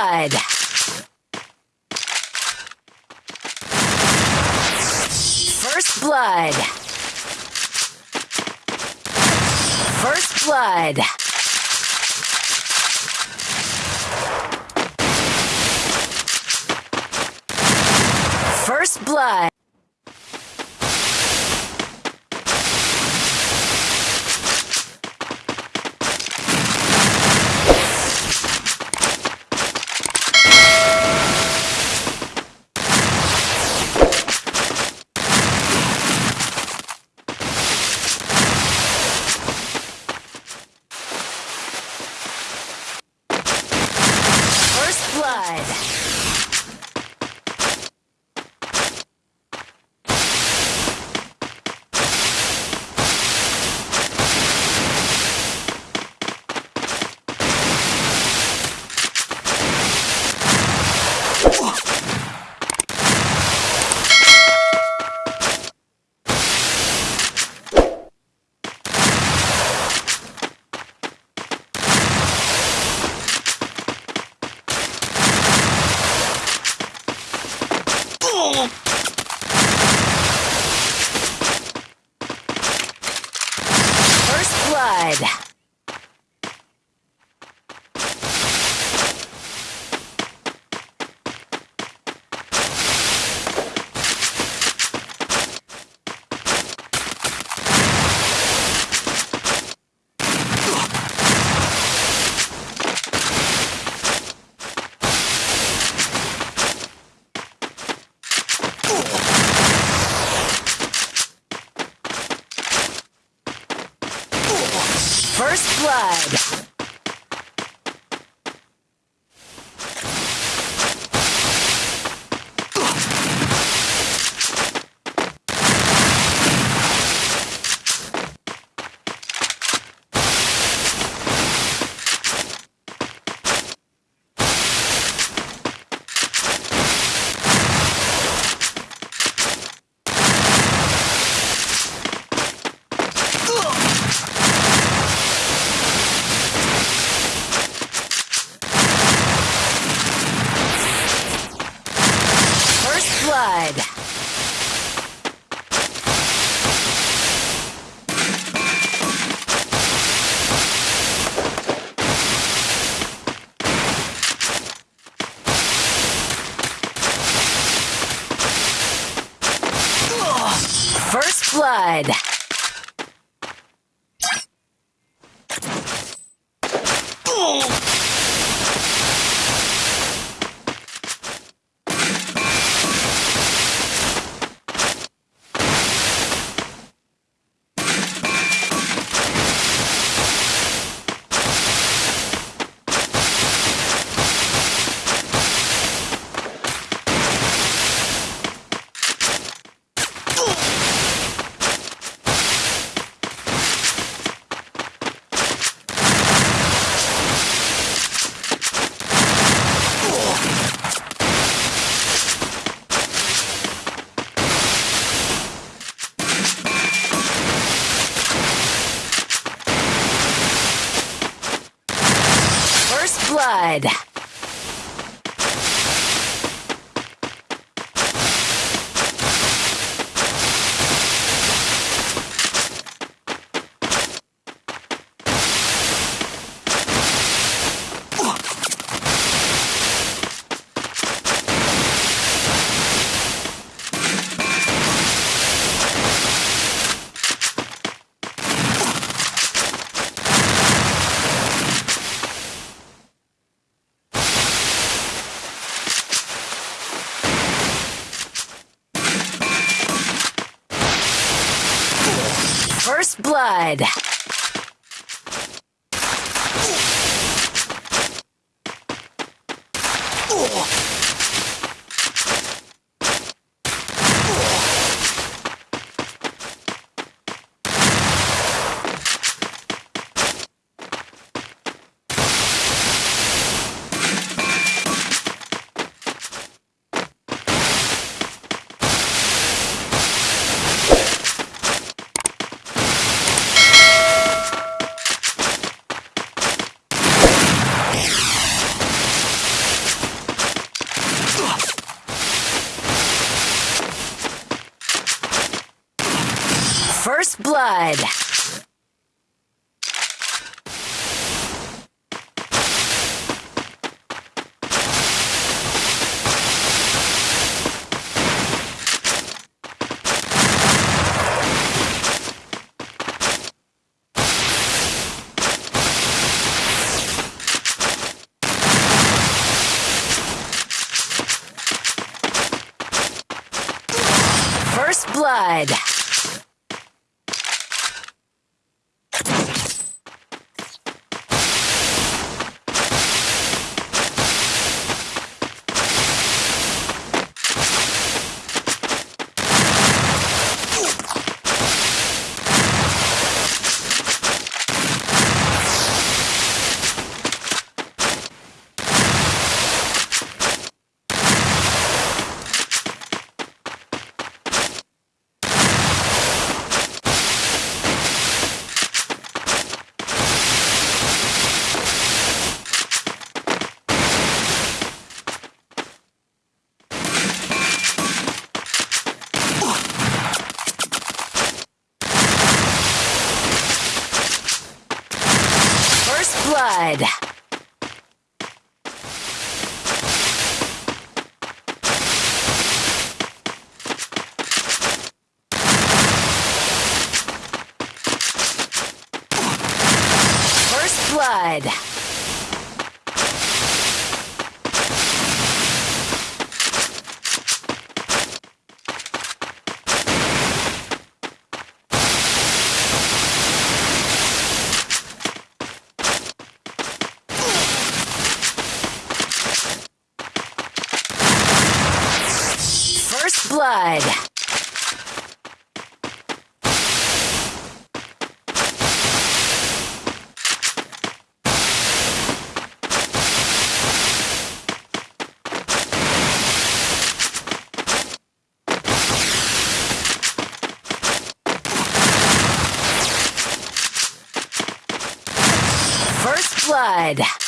blood. First blood. First blood. First blood. vibe. First blood. First blood. First blood. First blood. Red. Blood. First blood. First blood. First blood. First blood. First blood. First blood. First blood.